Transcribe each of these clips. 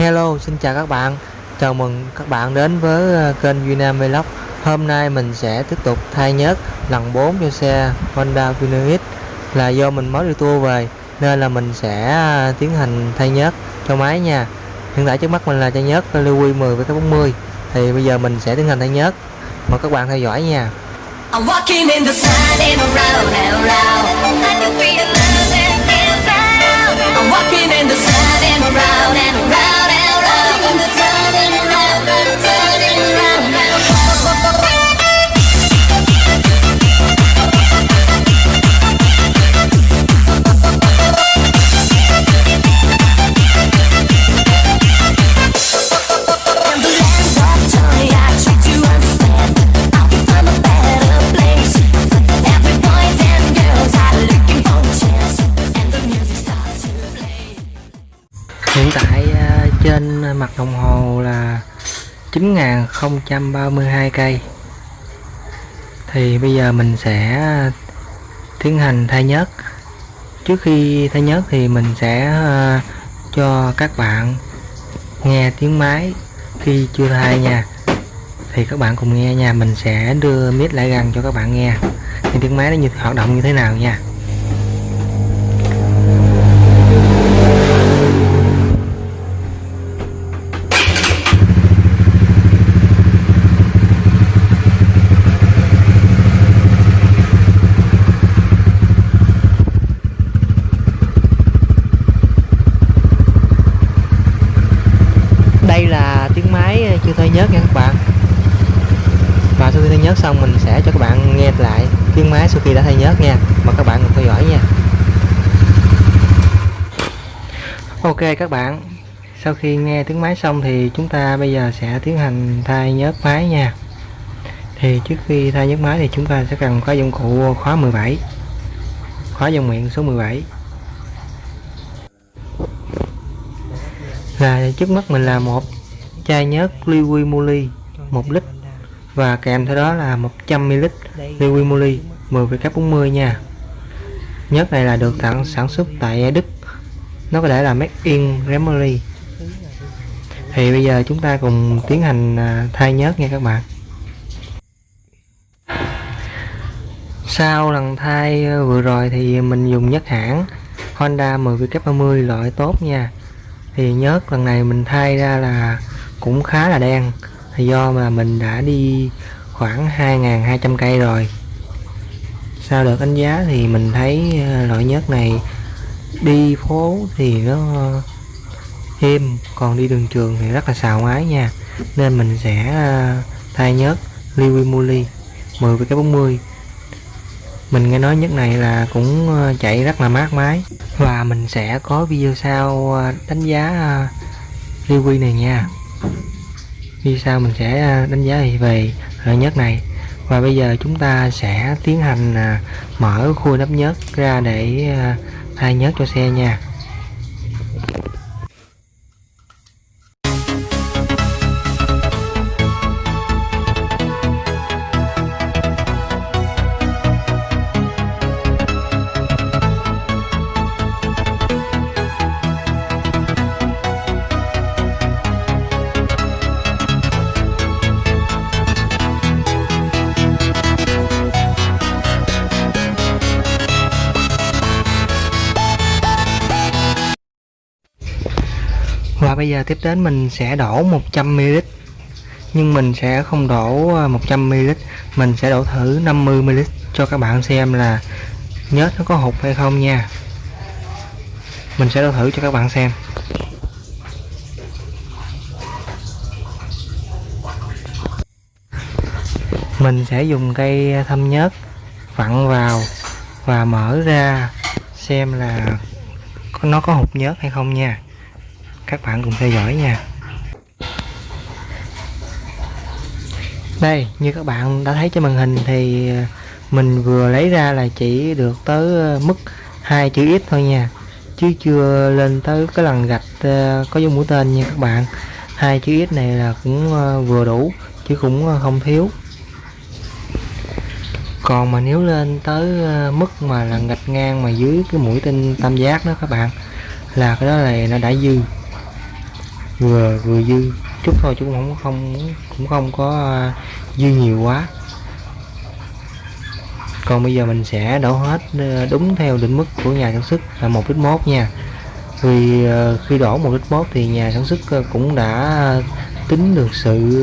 Hello, xin chào các bạn. Chào mừng các bạn đến với ờ, kênh Vinam Vlog. Hôm nay mình sẽ tiếp tục thay nhớt lần 4 cho xe Honda Pioneer X. Là do mình mới đi tour về nên là mình sẽ ờ, tiến hành thay nhớt cho máy nha. Hiện tại trước mắt mình là chai nhớt Liwi 10 với cái 40. Thì bây giờ mình sẽ tiến hành thay nhớt. Mời các bạn theo dõi nha. I'm walking in the sun and around and around. I can feel love and inside. I'm walking in the sun and around and around. In the sun mặt đồng hồ là 9032 cây. Thì bây giờ mình sẽ tiến hành thay nhớt. Trước khi thay nhớt thì mình sẽ ờ, cho các bạn nghe tiếng máy khi chưa thay nha. Thì các bạn cùng nghe nha, mình sẽ đưa mic lại gần cho các bạn nghe. Thì tiếng máy nó như hoạt động như thế nào nha. đây là tiếng máy chưa thay nhớt nha các bạn và sau khi thay nhớt cho các bạn nghe lại tiếng máy sau khi đã thay nhớt nha. Mà các bạn cùng theo dõi nha. Ok, các bạn. Sau khi nghe tiếng máy xong thì chúng ta bây giờ sẽ tiến hành thay nhớt máy nha. Thì trước khi thay nhớt máy thì chúng ta sẽ cần có dụng cụ khóa 17 khóa dòng miệng số 17 là trước mắt mình là một chai nhớt liqui moly 1 lít và kèm theo đó là 100ml liqui moly 10 cấp 40 nha. Nhớt này là được tặng sản xuất tại Đức. Nó có thể là made in Germany thì bây giờ chúng ta cùng tiến hành à, thay nhớt nha các bạn. Sau lần thay à, vừa rồi thì mình dùng nhớt hãng Honda 10 cấp 30 loại tốt nha. Thì nhớt lần này mình thay ra là cũng khá là đen thì do mà mình đã đi khoảng 2.200 cây rồi. Sau đợt đánh giá thì mình thấy ờ, loại nhớt này đi phố thì nó êm, còn đi đường trường thì rất là xào ngoái nha. Nên mình sẽ ờ, thay nhớt Liwimuli 10 với cái 40 mình nghe nói nhất này là cũng ờ, chạy rất là mát máy và mình sẽ có video sau đánh giá Liwi này nha video sao mình sẽ à, đánh giá về loại nhớt này? Và bây giờ chúng ta sẽ tiến hành à, mở khui nắp nhớt ra để à, thay nhớt cho xe nha. Và bây giờ tiếp đến mình sẽ đổ 100ml nhưng mình sẽ không đổ à, 100ml mình sẽ đổ thử 50ml cho các bạn xem là nhớt nó có hụt hay không nha. Mình sẽ đổ thử cho các bạn xem. Mình sẽ dùng cây thâm nhớt vặn vào và mở ra xem là nó có hụt nhớt hay không nha các bạn cùng theo dõi nha. Đây, như các bạn đã thấy trên màn hình thì ờ, mình vừa lấy ra là chỉ được tới ờ, mức hai chữ ít thôi nha. Chứ chưa lên tới cái lần gạch ờ, có dấu mũi tên nha các bạn. Hai chữ ít này là cũng vừa đủ, chứ cũng không thiếu. Còn mà nếu lên tới mức mà là gạch ngang mà dưới cái mũi tên tam giác đó các bạn, là cái đó là nó đã dư vừa vừa dư. Chút thôi chứ cũng không không, cũng không có à, dư nhiều quá. Còn bây giờ mình sẽ đổ hết à, đúng theo định mức của nhà sản xuất là một lít mốt nha. Vì à, khi đổ một lít mốt thì nhà sản xuất cũng đã tính được sự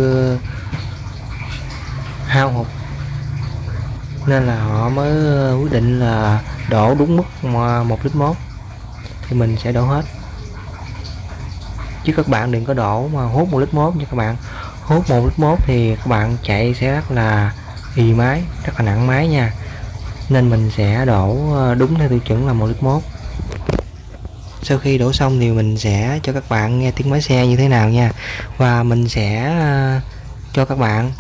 hao hụt. Nên là họ mới quyết định là đổ đúng mức mà một lít mốt. Thì mình sẽ đổ hết chứ các bạn đừng có đổ mà hút một lít mốt nha các bạn. Hút một lít mốt thì các bạn chạy sẽ rất là ì máy, rất là nặng máy nha. Nên mình sẽ đổ ờ, đúng theo tiêu chuẩn là một lít mốt. Sau khi đổ xong thì mình sẽ cho các bạn nghe tiếng máy xe như thế nào nha. Và mình sẽ ờ, cho các bạn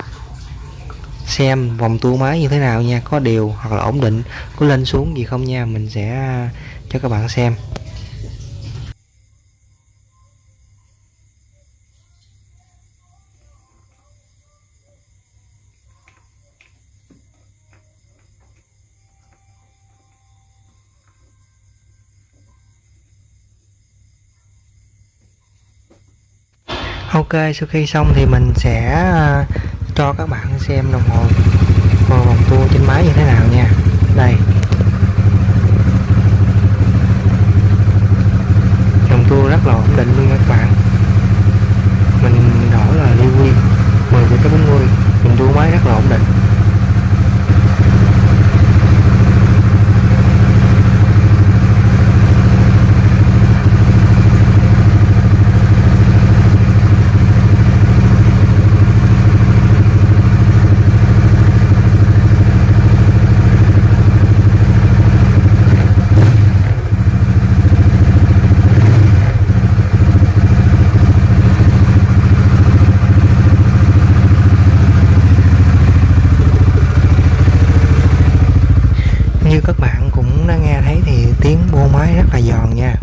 xem vòng tua máy như thế nào nha, có đều hoặc là ổn định, có lên xuống gì không nha, mình sẽ ờ, cho các bạn xem. Ok, sau khi xong thì mình sẽ ờ, cho các bạn xem đồng hồ vào vòng tua trên máy như thế nào nha đây vòng tua rất là ổn định luôn nha các bạn mình đổ là Liwi 10 cái 40 vòng tua máy rất là ổn định như các bạn cũng đã nghe thấy thì tiếng bô máy rất là giòn nha.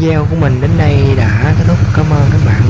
Video của mình đến đây đã kết thúc. Cảm ơn các bạn.